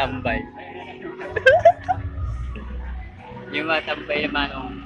tambay. yung mà còn